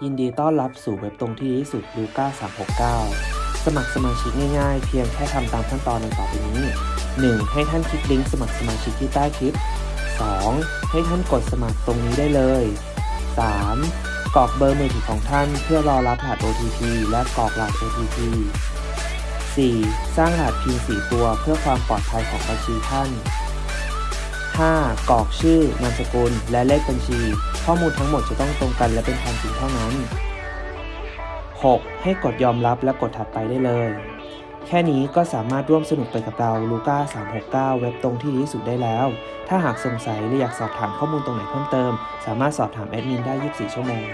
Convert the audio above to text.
ยินดีต้อนรับสู่เว็บตรงที่ดีที่สุดลูก้า369 สมัครสมาชิกง่ายๆ เพียงแค่ทำตามขั้นตอนดังต่อไปนี้ 1. ให้ท่านคลิกลิงก์สมัครสมาชิกที่ใต้คลิป 2. ให้ท่านกดสมัครตรงนี้ได้เลย 3. กรอกเบอร์มือถือของท่านเพื่อรอรับรหัส OTP และกรอกรหัส OTP 4. สร้างรหัส PIN 4ตัวเพื่อความปลอดภัยของบัญชีท่าน 5. กรอกชื่อนามสกุล และเลขบัญชี ข้อมูลทั้งหมดจะต้องตรงกันและเป็นความจริงเท่านั้น 6. ให้กดยอมรับและกดถัดไปได้เลย แค่นี้ก็สามารถร่วมสนุกไปกับเราลูก้า369 เว็บตรงที่ดีที่สุดได้แล้ว ถ้าหากสงสัยหรืออยากสอบถามข้อมูลตรงไหนเพิ่มเติม สามารถสอบถามแอดมินได้ 24 ชั่วโมง